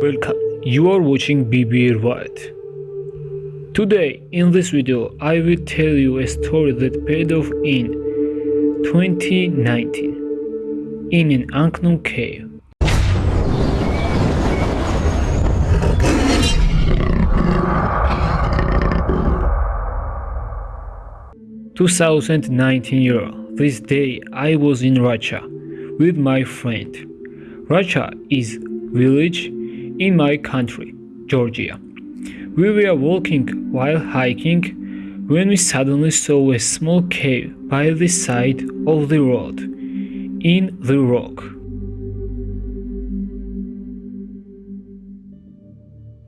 Welcome, you are watching BBR White. Today, in this video, I will tell you a story that paid off in 2019 in an unknown cave. Two thousand nineteen year. This day I was in Russia with my friend. Russia is village in my country, Georgia. We were walking while hiking when we suddenly saw a small cave by the side of the road in the rock.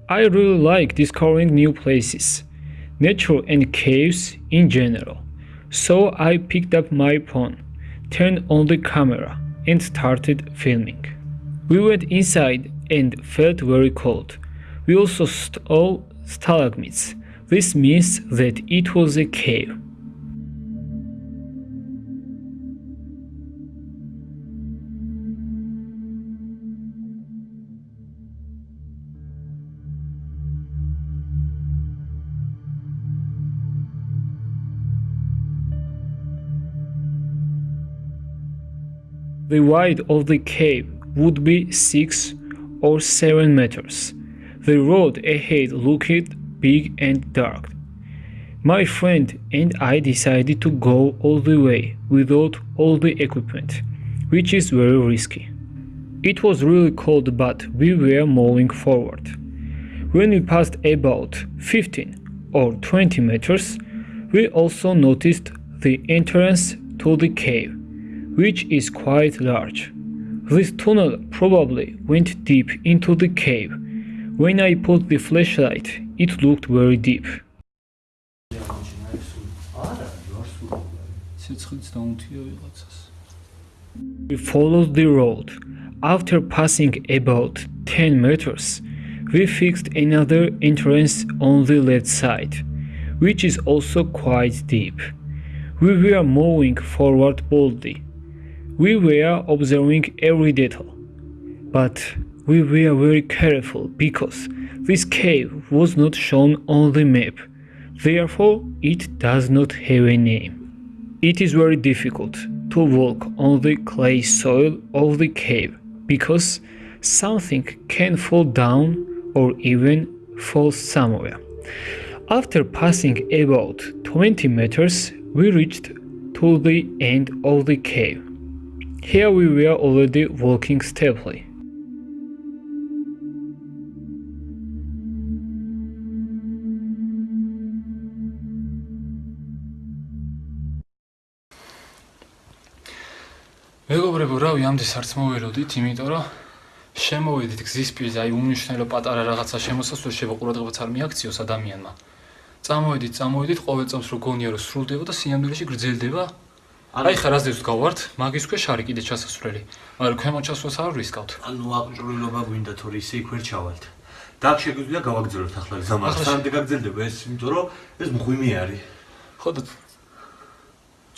I really like discovering new places, nature and caves in general. So I picked up my phone, turned on the camera and started filming. We went inside and felt very cold. We also saw stalagmites. This means that it was a cave. The width of the cave would be 6 or 7 meters. The road ahead looked big and dark. My friend and I decided to go all the way without all the equipment, which is very risky. It was really cold but we were moving forward. When we passed about 15 or 20 meters, we also noticed the entrance to the cave which is quite large. This tunnel probably went deep into the cave. When I put the flashlight, it looked very deep. We followed the road. After passing about 10 meters, we fixed another entrance on the left side, which is also quite deep. We were moving forward boldly. We were observing every detail, but we were very careful because this cave was not shown on the map, therefore it does not have a name. It is very difficult to walk on the clay soil of the cave because something can fall down or even fall somewhere. After passing about 20 meters, we reached to the end of the cave. Here we were already walking steadily. მეგობრებო, რავი, ამდე არც მოველოდით, იმიტომ რომ შემოვედით გზის პირზე, აი უმნიშვნელო პატარა რაღაცა შემოსასვლელში ყურადღებაც არ მიაქციოს ადამიანმა. წამოვედით, წამოვედით, ყოველ წამს რო გონია რომ სრულდება და სინამდვილეში გრძელდება, აი ხა რაზეც გავართ, მაგის ქვეშ არის კიდე ჩასასვლელი. მაგრამ ქვემო ჩასვლას არ ვისკავთ. ანუ აღჭურვილობა გვინდა თორე ისე იქ ვერ ჩავალთ. და აქ შეგვიძლია გავაგზავნოთ ახლა ზამას. სამდე გაგზელდება ეს, იმიტომ რომ ეს მღვიმე არის. ხო და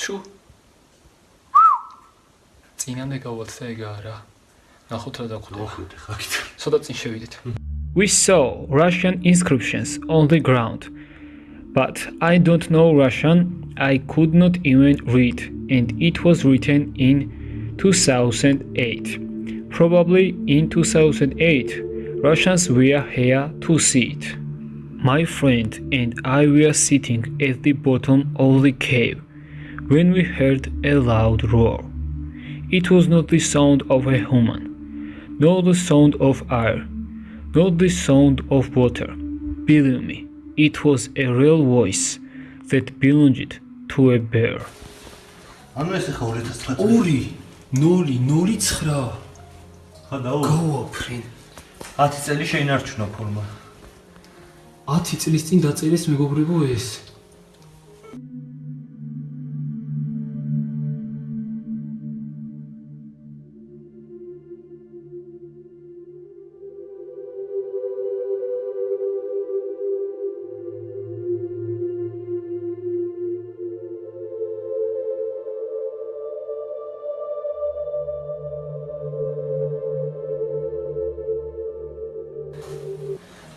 ჩუ წინამდე გავალთ და ეგ არა. ნახოთ რა დაგვხვდა. მოხვიდე ხა კიდე. ცოტა წინ შევიდეთ. We saw Russian inscriptions on the ground, but I don't know Russian I could not even read, and it was written in 2008. Probably in 2008, Russians were here to see it. My friend and I were sitting at the bottom of the cave when we heard a loud roar. It was not the sound of a human, nor the sound of air, nor the sound of water. Believe me, it was a real voice that belonged to a bear. ანუ ეს ხა 2009 2 0 0 ხა დაუ გავა ფრენ 10 წელი შეინარჩუნა ფორმა 10 წლის წინ დაწერეს მეგობრებო ეს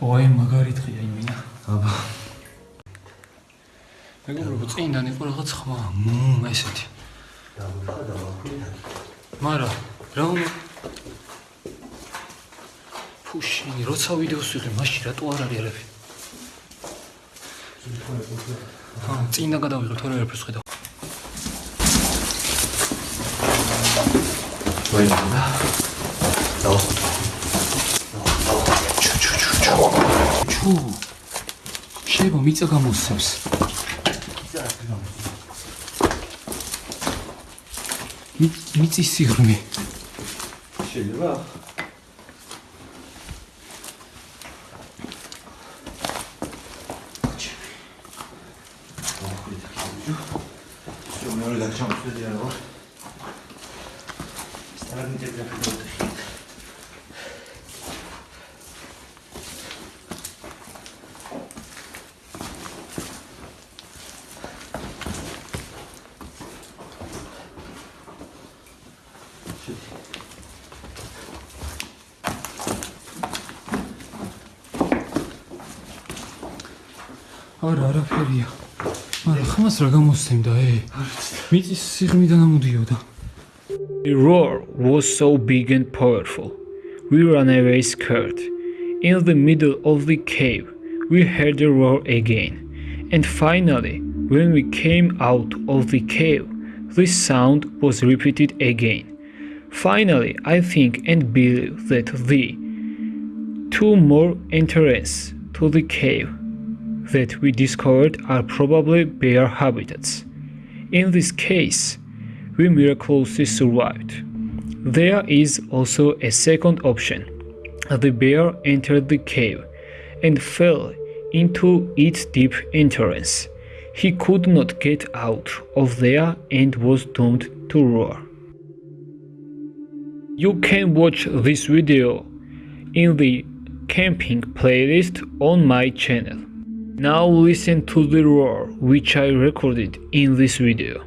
ვაი მაგარი დღეა იმინა აბა. მეგობრებო წინდან იყო რაღაც ხმა. მმ ესეთი. დავიხა დავახვიდა მარა რა უნდა? ფუშინი როცა ვიდეოს ვიღე მაშინ რატო არ არის არაფერი ჰა წინდა გადავიღე თორე არაფერს ხედავ ვაი და დავახვიდა ფუ შებო მიწა გამოსცემს მიწის სიღრმე შეიძლება მეორე დაგჭამს ვიდეო. სტარგიტები დაგჭამს. არა არაფერია მაგრამ ხმას რა გამოსცემდა ე მიწის სიღრმიდან ამოდიოდა The roar was so big and powerful. We ran away scared. In the middle of the cave, we heard the roar again. And finally, when we came out of the cave, the sound was repeated again. Finally, I think and believe that the two more entrances to the cave that we discovered are probably bear habitats. In this case, we miraculously survived. There is also a second option. The bear entered the cave and fell into its deep entrance. He could not get out of there and was doomed to roar. You can watch this video in the camping playlist on my channel. Now listen to the roar which I recorded in this video.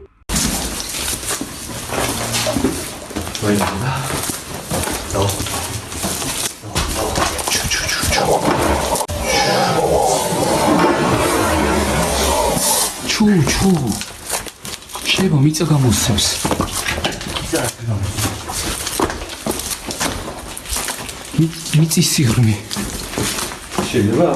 ჩუ ჩუ შეიძლება მიწა გამოსცემს მი- მიწის სიღრმე შეიძლება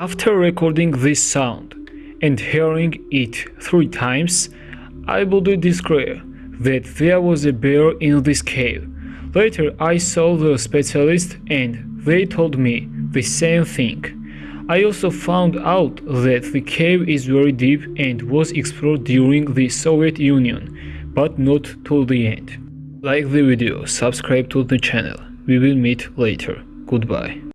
After recording this sound and hearing it three times, I would describe that there was a bear in this cave. Later I saw the specialist and they told me the same thing. I also found out that the cave is very deep and was explored during the Soviet Union, but not till the end. Like the video, subscribe to the channel. We will meet later. Goodbye.